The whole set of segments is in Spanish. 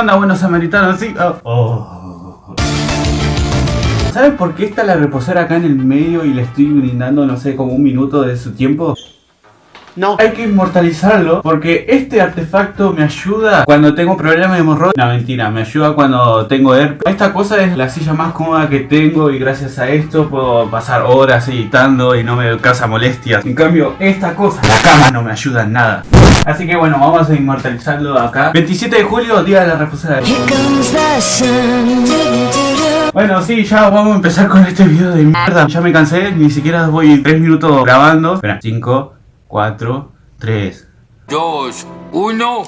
onda, buenos samaritanos? Sí. Oh. Oh. ¿Saben por qué está la reposera acá en el medio y le estoy brindando, no sé, como un minuto de su tiempo? No. Hay que inmortalizarlo porque este artefacto me ayuda cuando tengo problemas de hemorroides. No, mentira, me ayuda cuando tengo herpes. Esta cosa es la silla más cómoda que tengo y gracias a esto puedo pasar horas editando y no me causa molestias. En cambio, esta cosa, la cama no me ayuda en nada. Así que bueno, vamos a inmortalizarlo acá. 27 de julio, día de la reposera. Bueno, sí, ya vamos a empezar con este video de mierda. Ya me cansé, ni siquiera voy 3 minutos grabando. Espera, 5, 4, 3, 2, 1.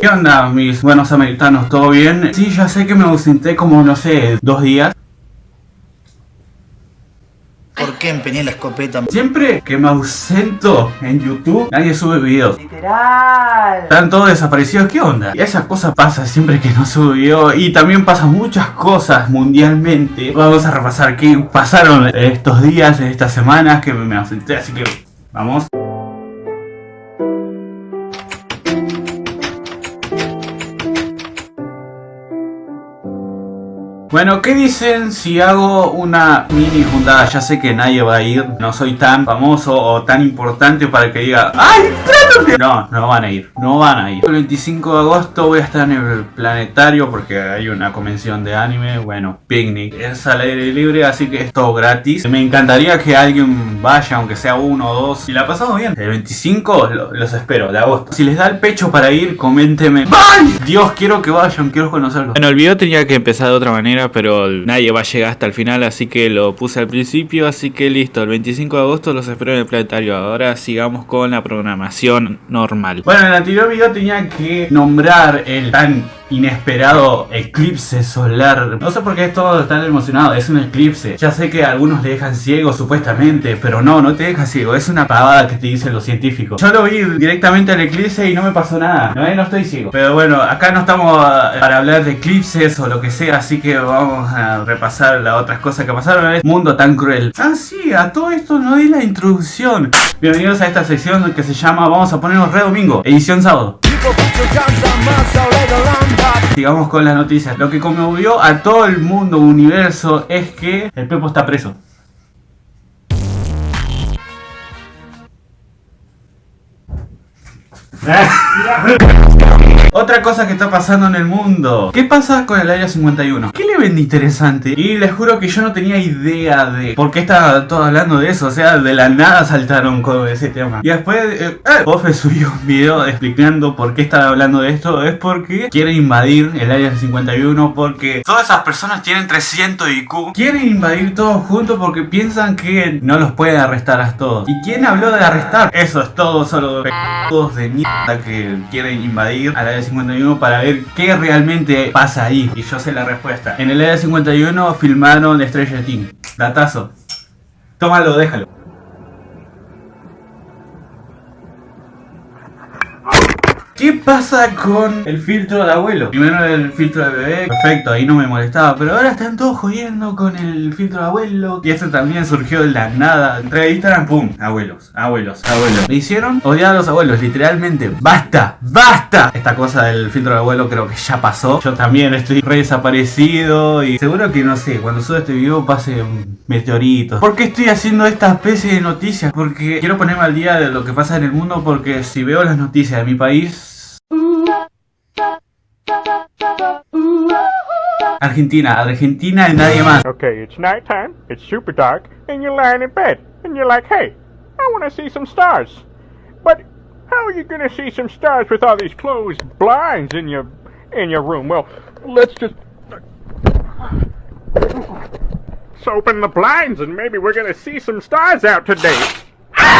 ¿Qué onda mis buenos americanos? ¿Todo bien? Sí, ya sé que me ausenté como, no sé, dos días. ¿Por qué empeñé la escopeta? Siempre que me ausento en YouTube, nadie sube videos. Literal. Están todos desaparecidos, ¿qué onda? Y esa cosa pasa siempre que no subo video y también pasan muchas cosas mundialmente. Vamos a repasar qué pasaron estos días, estas semanas que me ausenté, así que vamos. Bueno, ¿qué dicen si hago una mini juntada? Ya sé que nadie va a ir, no soy tan famoso o tan importante para que diga ¡Ay, trátate! No, no van a ir, no van a ir. El 25 de agosto voy a estar en el planetario porque hay una convención de anime, bueno, picnic. Es al aire libre, así que es todo gratis. Me encantaría que alguien vaya, aunque sea uno o dos. Si la pasamos bien, el 25 los espero, de agosto. Si les da el pecho para ir, coménteme. ¡Ay! Dios, quiero que vayan, quiero conocerlos. Bueno, el video tenía que empezar de otra manera pero nadie va a llegar hasta el final, así que lo puse al principio, así que listo, el 25 de agosto los espero en el planetario. Ahora sigamos con la programación normal. Bueno, en el anterior video tenía que nombrar el tan inesperado eclipse solar. No sé por qué todos están emocionados, es un eclipse. Ya sé que algunos le dejan ciego supuestamente, pero no, no te deja ciego, es una pavada que te dicen los científicos. Yo lo vi directamente al eclipse y no me pasó nada, no, no estoy ciego. Pero bueno, acá no estamos eh, para hablar de eclipses o lo que sea, así que vamos a repasar las otras cosas que pasaron en este mundo tan cruel. Ah, sí, a todo esto no di la introducción. Bienvenidos a esta sección que se llama Vamos a ponernos re domingo, edición sábado. Sigamos con las noticias. Lo que conmovió a todo el mundo universo es que el Pepo está preso. Otra cosa que está pasando en el mundo. ¿Qué pasa con el Área 51? ¿Qué le ven interesante? Y les juro que yo no tenía idea de por qué estaba todo hablando de eso. O sea, de la nada saltaron con ese tema. Y después, eh, eh subió un video explicando por qué estaba hablando de esto. Es porque quieren invadir el Área 51 porque todas esas personas tienen 300 IQ. Quieren invadir todos juntos porque piensan que no los pueden arrestar a todos. ¿Y quién habló de arrestar? Eso es todo, solo de mierda que quieren invadir al Área 51 para ver qué realmente pasa ahí. Y yo sé la respuesta. En el Área 51 filmaron Stranger Things. Datazo. Tómalo, déjalo. ¿Qué pasa con el filtro de abuelo? Primero el filtro de bebé, perfecto, ahí no me molestaba Pero ahora están todos jodiendo con el filtro de abuelo Y esto también surgió de la nada Entre Instagram, pum, abuelos, abuelos, abuelos Me hicieron odiar a los abuelos, literalmente ¡Basta! ¡Basta! Esta cosa del filtro de abuelo creo que ya pasó Yo también estoy re desaparecido Y seguro que, no sé, cuando suba este video pase meteoritos ¿Por qué estoy haciendo esta especie de noticias? Porque quiero ponerme al día de lo que pasa en el mundo Porque si veo las noticias de mi país Argentina, Argentina y nadie más. Okay, it's nighttime, it's super dark, and you're lying in bed, and you're like, hey, I want to see some stars. But how are you going to see some stars with all these closed blinds in your in your room? Well, let's just open the blinds, and maybe we're going to see some stars out today.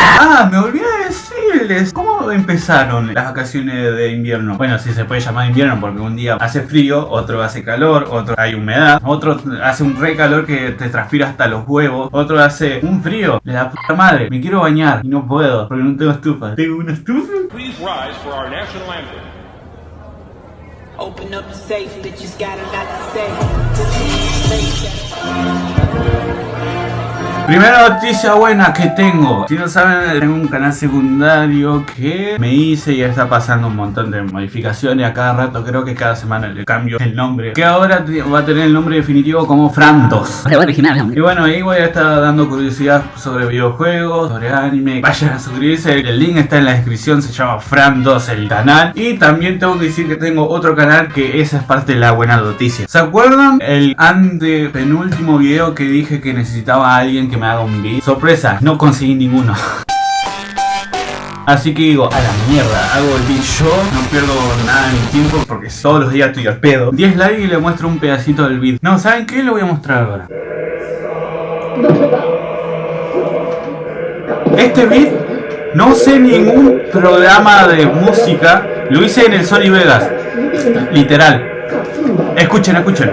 Ah, me olvidé de decirles. ¿Cómo empezaron las vacaciones de invierno? Bueno, si se puede llamar invierno porque un día hace frío, otro hace calor, otro hay humedad Otro hace un re calor que te transpira hasta los huevos Otro hace un frío. De la puta madre Me quiero bañar y no puedo porque no tengo estufa. ¿Tengo una estufa? Open up the safe, Primera noticia buena que tengo. Si no saben, tengo un canal secundario que me hice y está pasando un montón de modificaciones. A cada rato, creo que cada semana le cambio el nombre. Que ahora va a tener el nombre definitivo como Fran2. original. Y bueno, ahí voy a estar dando curiosidad sobre videojuegos, sobre anime. Vayan a suscribirse, el link está en la descripción, se llama Fran2 el canal. Y también tengo que decir que tengo otro canal que esa es parte de la buena noticia. ¿Se acuerdan? El ante penúltimo video que dije que necesitaba a alguien que me haga un beat. Sorpresa, no conseguí ninguno. Así que digo, a la mierda, hago el beat yo, no pierdo nada de mi tiempo porque todos los días estoy al pedo. 10 likes y le muestro un pedacito del beat. No, ¿saben qué? Lo voy a mostrar ahora. Este beat no usé ningún programa de música, lo hice en el Sony Vegas, literal. Escuchen, escuchen.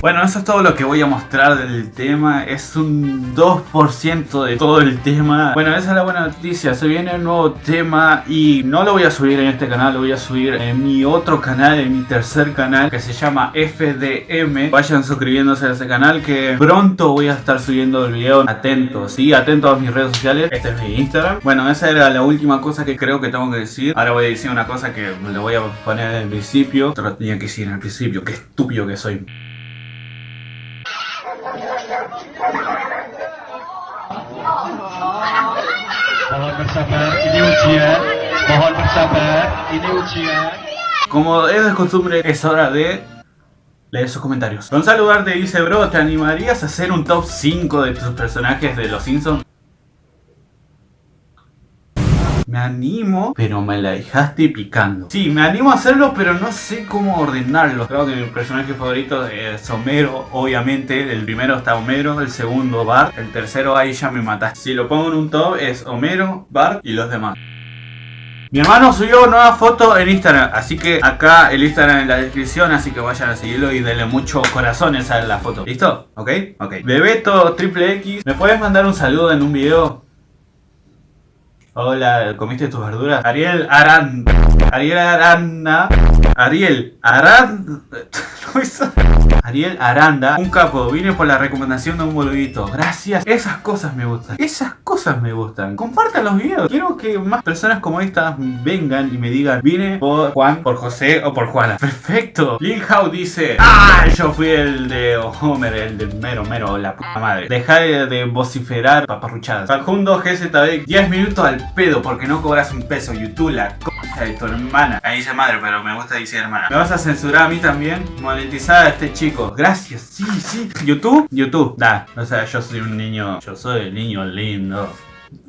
Bueno, eso es todo lo que voy a mostrar del tema. Es un 2% de todo el tema. Bueno, esa es la buena noticia. Se viene un nuevo tema y no lo voy a subir en este canal. Lo voy a subir en mi otro canal, en mi tercer canal que se llama FDM. Vayan suscribiéndose a ese canal que pronto voy a estar subiendo el video. Atentos, sí, atentos a mis redes sociales. Este es mi Instagram. Bueno, esa era la última cosa que creo que tengo que decir. Ahora voy a decir una cosa que le voy a poner en el principio. Te lo tenía que decir en el principio. Qué estúpido que soy. Mohon Como es de costumbre, es hora de leer sus comentarios. Con saludarte dice, bro, ¿te animarías a hacer un top 5 de tus personajes de los Simpsons? Me animo, pero me la dejaste picando. Sí, me animo a hacerlo, pero no sé cómo ordenarlo. Creo que mi personaje favorito es Homero, obviamente. El primero está Homero, el segundo Bart, el tercero ahí ya me mataste. Si lo pongo en un top es Homero, Bart y los demás. Mi hermano subió nueva foto en Instagram, así que acá el Instagram en la descripción, así que vayan a seguirlo y denle muchos corazones a la foto. ¿Listo? ¿Ok? Ok. Bebeto Triple X, ¿me puedes mandar un saludo en un video? Hola, ¿comiste tus verduras? Ariel Aranda. Ariel Aranda. Ariel Aranda. Ariel Aranda, un capo, vine por la recomendación de un boludito. Gracias. Esas cosas me gustan. Esas cosas me gustan. Compartan los videos. Quiero que más personas como estas vengan y me digan, vine por Juan, por José o por Juana. Perfecto. Lil Hao dice, ah, yo fui el de Homer, el de mero, mero, la puta madre. Deja de, de vociferar paparruchadas. Facundo GZB, 10 minutos al pedo porque no cobras un peso. YouTube, la de tu hermana. Ahí dice madre, pero me gusta decir hermana. ¿Me vas a censurar a mí también? Monetizada este chico. Gracias, sí, sí. YouTube, YouTube, da. O sea, yo soy un niño, yo soy el niño lindo.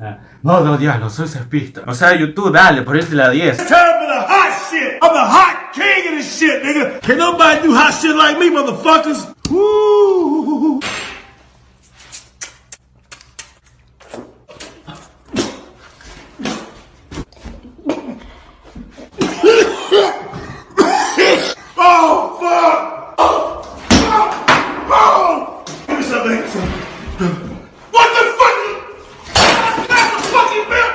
Ah, No, diablo, soy cespista. O sea, YouTube, dale, ponete la 10. time for the hot shit. I'm the hot king of this shit, nigga. Can nobody do hot shit like me, motherfuckers? Woo! oh, fuck! Oh! Oh! Oh! Give me something. give me some. What the fuck? That's the fucking bill!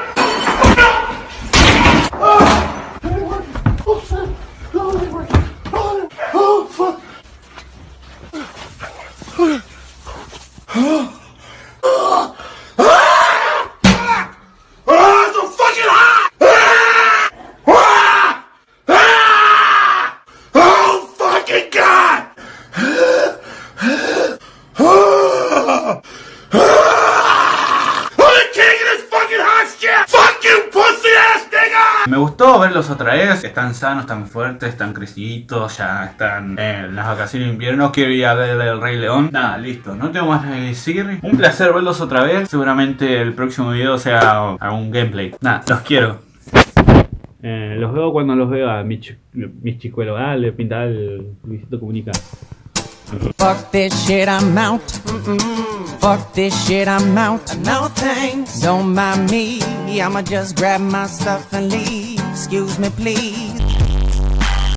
Oh, fuck. Ah, it's so fucking hot! Ah! Ah! Oh, fucking God! Ah! Ah! I'm the king of this fucking hot shit! Fuck you, pussy ass nigga! Me gustó verlos otra vez. Están sanos, están fuertes, están creciditos, ya están en las vacaciones de invierno. Quiero ir a ver el Rey León. Nada, listo. No tengo más que decir. Un placer verlos otra vez. Seguramente el próximo video sea algún gameplay. Nada, los quiero. Eh, los veo cuando los veo a mis, mis chicuelos. Dale, pinta el Luisito Comunica. Fuck this shit, I'm out. Fuck this shit, I'm out. No thanks. Don't mind me. I'ma just grab my stuff and leave. Excuse me, please.